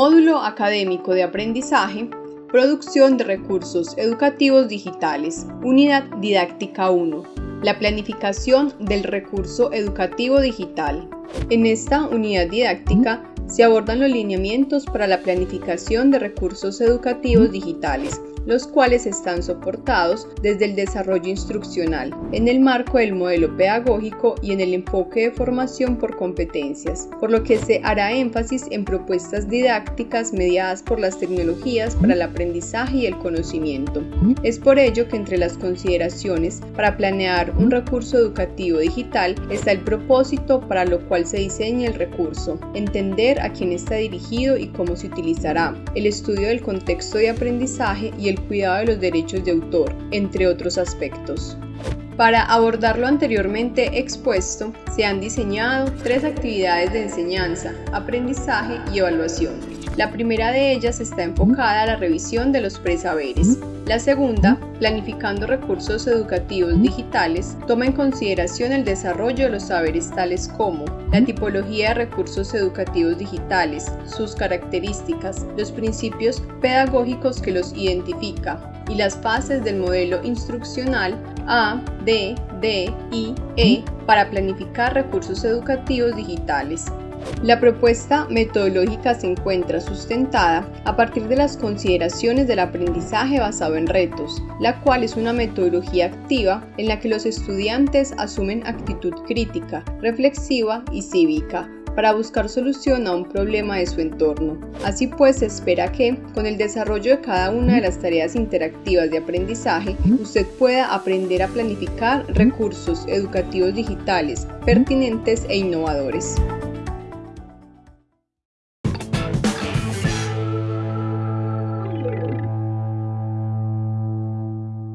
Módulo Académico de Aprendizaje, Producción de Recursos Educativos Digitales, Unidad Didáctica 1. La planificación del recurso educativo digital. En esta unidad didáctica se abordan los lineamientos para la planificación de recursos educativos digitales los cuales están soportados desde el desarrollo instruccional, en el marco del modelo pedagógico y en el enfoque de formación por competencias, por lo que se hará énfasis en propuestas didácticas mediadas por las tecnologías para el aprendizaje y el conocimiento. Es por ello que entre las consideraciones para planear un recurso educativo digital está el propósito para lo cual se diseña el recurso, entender a quién está dirigido y cómo se utilizará, el estudio del contexto de aprendizaje y el cuidado de los derechos de autor, entre otros aspectos. Para abordar lo anteriormente expuesto, se han diseñado tres actividades de enseñanza, aprendizaje y evaluación. La primera de ellas está enfocada a la revisión de los presaberes. La segunda, planificando recursos educativos digitales, toma en consideración el desarrollo de los saberes tales como la tipología de recursos educativos digitales, sus características, los principios pedagógicos que los identifica y las fases del modelo instruccional A, D, D, I, E para planificar recursos educativos digitales. La propuesta metodológica se encuentra sustentada a partir de las consideraciones del aprendizaje basado en retos, la cual es una metodología activa en la que los estudiantes asumen actitud crítica, reflexiva y cívica para buscar solución a un problema de su entorno. Así pues, se espera que, con el desarrollo de cada una de las tareas interactivas de aprendizaje, usted pueda aprender a planificar recursos educativos digitales pertinentes e innovadores.